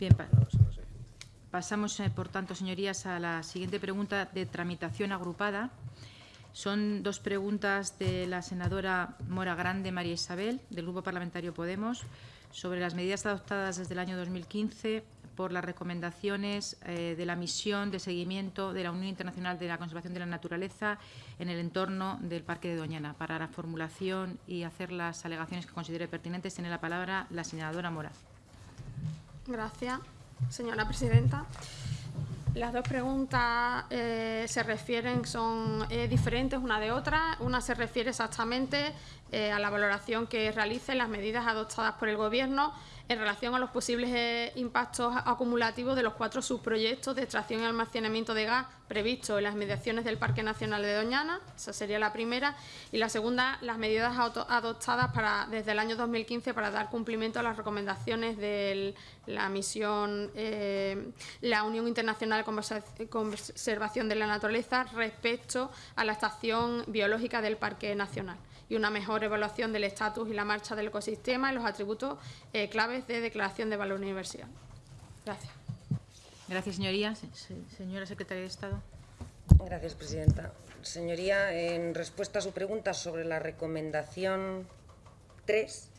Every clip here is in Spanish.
Bien, pa pasamos, eh, por tanto, señorías, a la siguiente pregunta de tramitación agrupada. Son dos preguntas de la senadora Mora Grande María Isabel, del Grupo Parlamentario Podemos, sobre las medidas adoptadas desde el año 2015 por las recomendaciones eh, de la misión de seguimiento de la Unión Internacional de la Conservación de la Naturaleza en el entorno del Parque de Doñana. Para la formulación y hacer las alegaciones que considere pertinentes, tiene la palabra la senadora Mora. Gracias, señora presidenta. Las dos preguntas eh, se refieren, son eh, diferentes una de otra. Una se refiere exactamente eh, a la valoración que realicen las medidas adoptadas por el Gobierno en relación a los posibles eh, impactos acumulativos de los cuatro subproyectos de extracción y almacenamiento de gas previstos en las mediaciones del Parque Nacional de Doñana, esa sería la primera, y la segunda, las medidas adoptadas para, desde el año 2015 para dar cumplimiento a las recomendaciones de la misión, eh, la Unión Internacional de Conservación de la Naturaleza respecto a la estación biológica del Parque Nacional y una mejor evaluación del estatus y la marcha del ecosistema y los atributos eh, claves de declaración de valor universal. Gracias. Gracias, señoría. Señora secretaria de Estado. Gracias, presidenta. Señoría, en respuesta a su pregunta sobre la recomendación 3,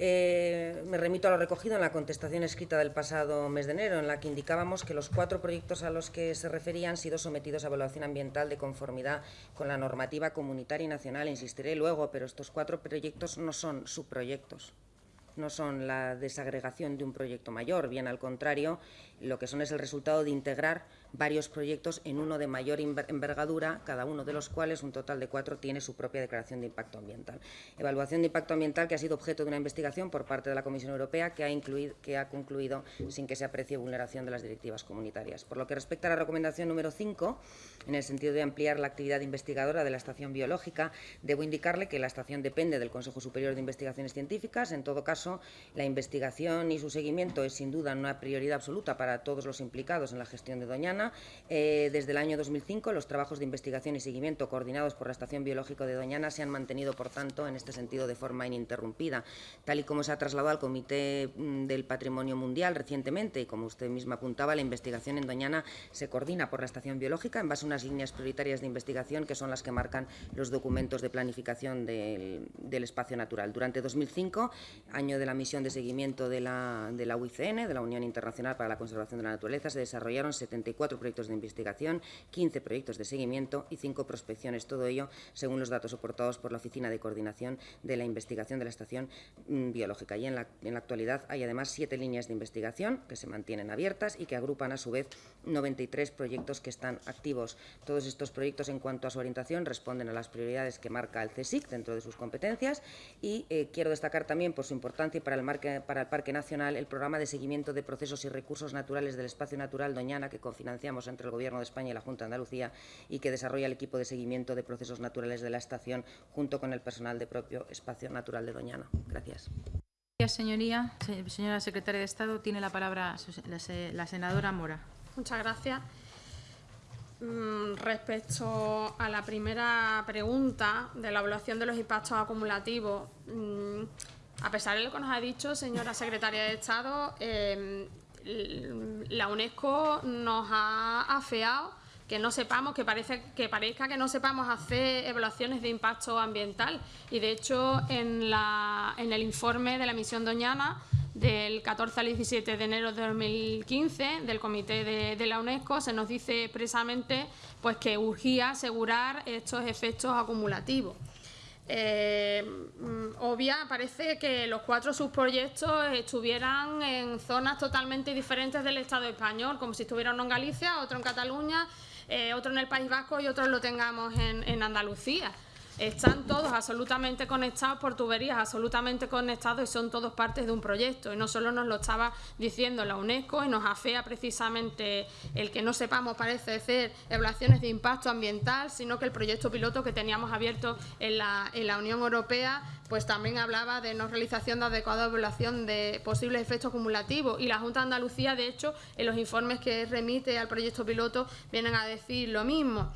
eh, me remito a lo recogido en la contestación escrita del pasado mes de enero, en la que indicábamos que los cuatro proyectos a los que se referían han sido sometidos a evaluación ambiental de conformidad con la normativa comunitaria y nacional. Insistiré luego, pero estos cuatro proyectos no son subproyectos no son la desagregación de un proyecto mayor, bien al contrario, lo que son es el resultado de integrar varios proyectos en uno de mayor envergadura, cada uno de los cuales, un total de cuatro, tiene su propia declaración de impacto ambiental. Evaluación de impacto ambiental que ha sido objeto de una investigación por parte de la Comisión Europea que ha, incluido, que ha concluido sin que se aprecie vulneración de las directivas comunitarias. Por lo que respecta a la recomendación número 5, en el sentido de ampliar la actividad investigadora de la estación biológica, debo indicarle que la estación depende del Consejo Superior de Investigaciones Científicas. En todo caso, la investigación y su seguimiento es sin duda una prioridad absoluta para todos los implicados en la gestión de Doñana eh, desde el año 2005, los trabajos de investigación y seguimiento coordinados por la Estación Biológica de Doñana se han mantenido, por tanto, en este sentido de forma ininterrumpida. Tal y como se ha trasladado al Comité mm, del Patrimonio Mundial recientemente, y como usted misma apuntaba, la investigación en Doñana se coordina por la Estación Biológica en base a unas líneas prioritarias de investigación que son las que marcan los documentos de planificación del, espacio natural. Durante 2005, año de la misión de seguimiento de la, de la UICN, de la Unión Internacional para la Conservación de la Naturaleza, se desarrollaron 74 proyectos de investigación, 15 proyectos de seguimiento y 5 prospecciones, todo ello según los datos aportados por la Oficina de Coordinación de la Investigación de la Estación mm, Biológica. Y en la, en la actualidad hay además siete líneas de investigación que se mantienen abiertas y que agrupan a su vez 93 proyectos que están activos. Todos estos proyectos en cuanto a su orientación responden a las prioridades que marca el CSIC dentro de sus competencias y eh, quiero destacar también por su importancia para el, marque, para el Parque Nacional el programa de seguimiento de procesos y recursos naturales del espacio natural Doñana que entre el Gobierno de España y la Junta de Andalucía y que desarrolla el equipo de seguimiento de procesos naturales de la estación junto con el personal del propio Espacio Natural de Doñana. Gracias. Gracias, señoría. Señora secretaria de Estado, tiene la palabra la senadora Mora. Muchas gracias. Mm, respecto a la primera pregunta de la evaluación de los impactos acumulativos, mm, a pesar de lo que nos ha dicho, señora secretaria de Estado, eh, la UNESCO nos ha afeado que no sepamos, que, parece, que parezca que no sepamos hacer evaluaciones de impacto ambiental. Y de hecho, en, la, en el informe de la misión Doñana del 14 al 17 de enero de 2015 del Comité de, la UNESCO se nos dice expresamente pues, que urgía asegurar estos efectos acumulativos. Eh, mm, obvia, parece que los cuatro subproyectos estuvieran en zonas totalmente diferentes del Estado español, como si estuviera uno en Galicia, otro en Cataluña, eh, otro en el País Vasco y otro lo tengamos en Andalucía. Están todos absolutamente conectados por tuberías, absolutamente conectados y son todos partes de un proyecto. Y no solo nos lo estaba diciendo la UNESCO y nos afea precisamente el que no sepamos, parece ser, evaluaciones de impacto ambiental, sino que el proyecto piloto que teníamos abierto en la, en la Unión Europea pues también hablaba de no realización de adecuada evaluación de posibles efectos acumulativos y la Junta de Andalucía, de hecho, en los informes que remite al proyecto piloto vienen a decir lo mismo.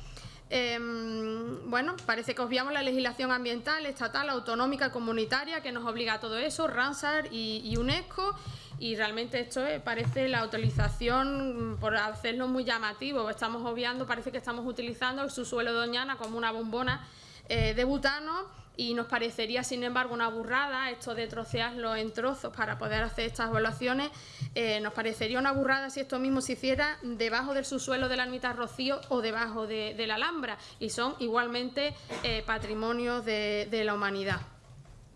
Em, bueno, parece que obviamos la legislación ambiental, estatal, autonómica, comunitaria, que nos obliga a todo eso, Ramsar y, UNESCO, y realmente esto parece la utilización, por hacerlo muy llamativo, estamos obviando, parece que estamos utilizando el subsuelo Doñana como una bombona eh, de butano y nos parecería, sin embargo, una burrada esto de trocearlo en trozos para poder hacer estas evaluaciones. Eh, nos parecería una burrada si esto mismo se hiciera debajo del subsuelo de la ermita Rocío o debajo de, la Alhambra y son igualmente eh, patrimonios de, la humanidad.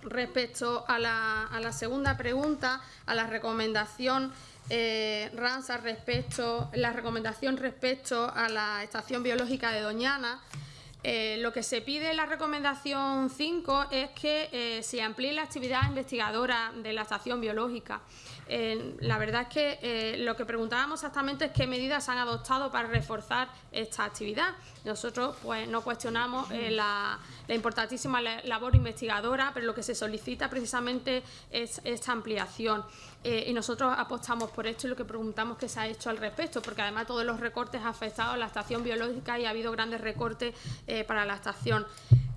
Respecto a la, segunda pregunta, a la recomendación eh, Ransa respecto la recomendación respecto a la estación biológica de Doñana, eh, lo que se pide en la recomendación 5 es que eh, se amplíe la actividad investigadora de la estación biológica. Eh, la verdad es que lo que preguntábamos exactamente es qué medidas se han adoptado para reforzar esta actividad. Nosotros pues, no cuestionamos la, importantísima labor investigadora, pero lo que se solicita precisamente es esta ampliación. y nosotros apostamos por esto y lo que preguntamos que se ha hecho al respecto, porque además todos los recortes han afectado a la estación biológica y ha habido grandes recortes para la estación.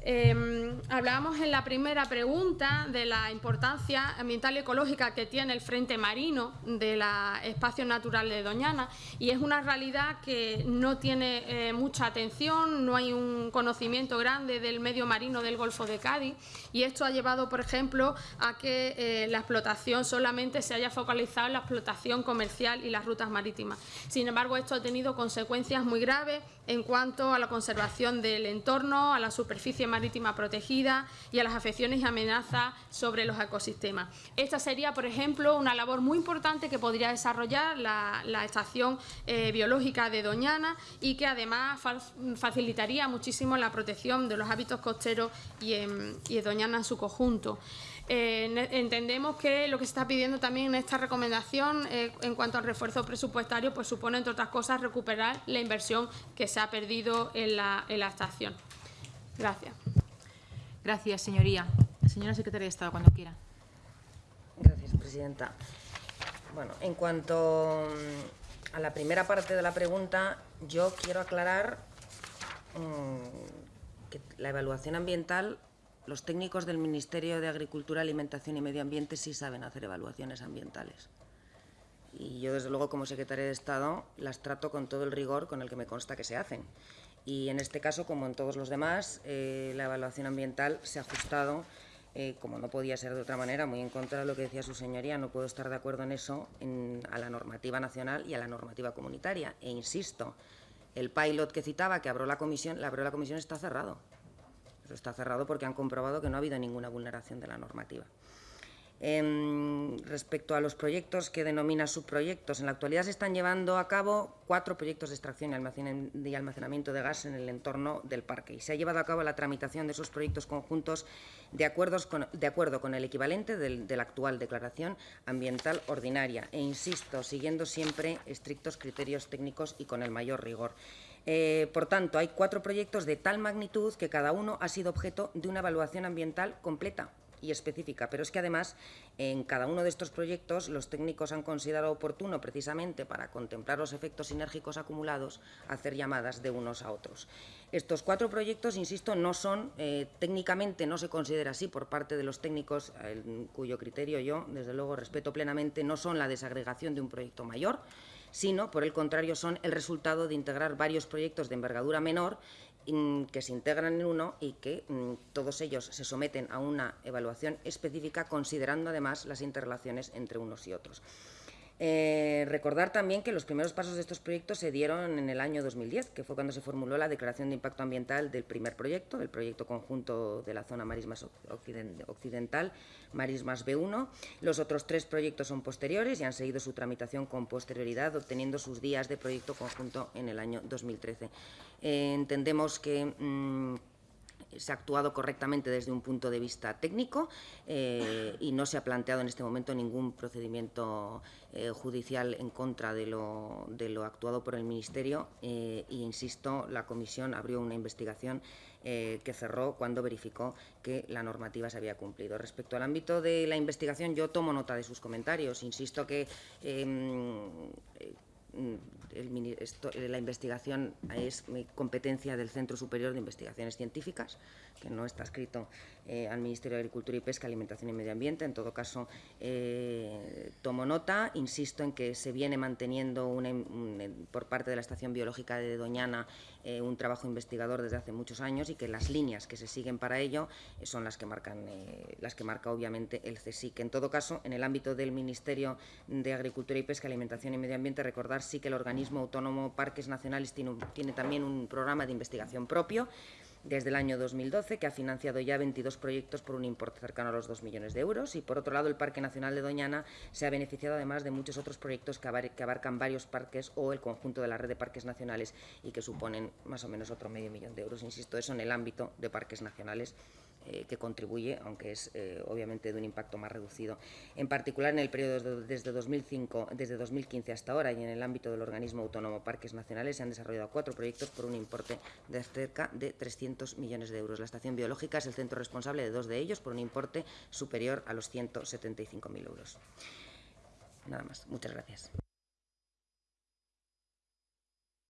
Em, hablábamos en la primera pregunta de la importancia ambiental y ecológica que tiene el frente marino del espacio natural de Doñana y es una realidad que no tiene eh, mucha atención, no hay un conocimiento grande del medio marino del Golfo de Cádiz y esto ha llevado, por ejemplo, a que eh, la explotación solamente se haya focalizado en la explotación comercial y las rutas marítimas. Sin embargo, esto ha tenido consecuencias muy graves en cuanto a la conservación del entorno, a la superficie marítima protegida y a las afecciones y amenazas sobre los ecosistemas. Esta sería, por ejemplo, una labor muy importante que podría desarrollar la, estación eh, biológica de Doñana y que además facilitaría muchísimo la protección de los hábitos costeros y, y Doñana en su conjunto. Eh, entendemos que lo que se está pidiendo también en esta recomendación eh, en cuanto al refuerzo presupuestario pues supone, entre otras cosas, recuperar la inversión que se ha perdido en la, estación. Gracias. Gracias, señoría. Señora Secretaria de Estado, cuando quiera. Gracias, Presidenta. Bueno, en cuanto mm, a la primera parte de la pregunta, yo quiero aclarar mm, que la evaluación ambiental los técnicos del Ministerio de Agricultura, Alimentación y Medio Ambiente sí saben hacer evaluaciones ambientales. Y yo, desde luego, como secretaria de Estado, las trato con todo el rigor con el que me consta que se hacen. Y en este caso, como en todos los demás, eh, la evaluación ambiental se ha ajustado, eh, como no podía ser de otra manera, muy en contra de lo que decía su señoría, no puedo estar de acuerdo en eso, a la normativa nacional y a la normativa comunitaria. E insisto, el pilot que citaba, que abrió la comisión, la abrió la comisión está cerrado está cerrado porque han comprobado que no ha habido ninguna vulneración de la normativa. Em, respecto a los proyectos que denomina subproyectos, en la actualidad se están llevando a cabo cuatro proyectos de extracción y almacenamiento de gas en el entorno del parque y se ha llevado a cabo la tramitación de esos proyectos conjuntos de, acuerdo con el equivalente de la actual declaración ambiental ordinaria e, insisto, siguiendo siempre estrictos criterios técnicos y con el mayor rigor. Eh, por tanto, hay cuatro proyectos de tal magnitud que cada uno ha sido objeto de una evaluación ambiental completa y específica, pero es que además en cada uno de estos proyectos los técnicos han considerado oportuno precisamente para contemplar los efectos sinérgicos acumulados hacer llamadas de unos a otros. Estos cuatro proyectos, insisto, no son, eh, técnicamente no se considera así por parte de los técnicos, cuyo criterio yo, desde luego, respeto plenamente, no son la desagregación de un proyecto mayor, sino, por el contrario, son el resultado de integrar varios proyectos de envergadura menor que se integran en uno y que mm, todos ellos se someten a una evaluación específica, considerando además las interrelaciones entre unos y otros. Eh, recordar también que los primeros pasos de estos proyectos se dieron en el año 2010, que fue cuando se formuló la declaración de impacto ambiental del primer proyecto, del proyecto conjunto de la zona marismas occidental, Marismas B1. Los otros tres proyectos son posteriores y han seguido su tramitación con posterioridad, obteniendo sus días de proyecto conjunto en el año 2013. Eh, entendemos que... Mm, se ha actuado correctamente desde un punto de vista técnico eh, y no se ha planteado en este momento ningún procedimiento eh, judicial en contra de lo, actuado por el Ministerio e insisto, la Comisión abrió una investigación que cerró cuando verificó que la normativa se había cumplido. Respecto al ámbito de la investigación, yo tomo nota de sus comentarios. Insisto que em, el, esto, la investigación es competencia del Centro Superior de Investigaciones Científicas, que no está escrito eh, al Ministerio de Agricultura y Pesca, Alimentación y Medio Ambiente. En todo caso, eh, tomo nota, insisto en que se viene manteniendo un, por parte de la Estación Biológica de Doñana eh, un trabajo investigador desde hace muchos años y que las líneas que se siguen para ello eh, son las que marcan eh, las que marca obviamente el CSIC. En todo caso, en el ámbito del Ministerio de Agricultura y Pesca, Alimentación y Medio Ambiente, recordar sí que el organismo autónomo Parques Nacionales tiene, tiene también un programa de investigación propio desde el año 2012, que ha financiado ya 22 proyectos por un importe cercano a los 2 millones de euros. Y, por otro lado, el Parque Nacional de Doñana se ha beneficiado además de muchos otros proyectos que abarcan varios parques o el conjunto de la red de parques nacionales y que suponen más o menos otro medio millón de euros. Insisto, eso en el ámbito de parques nacionales eh, que contribuye, aunque es eh, obviamente de un impacto más reducido. En particular, en el periodo desde, 2005, desde 2015 hasta ahora y en el ámbito del organismo autónomo Parques Nacionales se han desarrollado cuatro proyectos por un importe de cerca de 300 millones de euros. La estación biológica es el centro responsable de dos de ellos por un importe superior a los 175.000 euros. Nada más. Muchas gracias.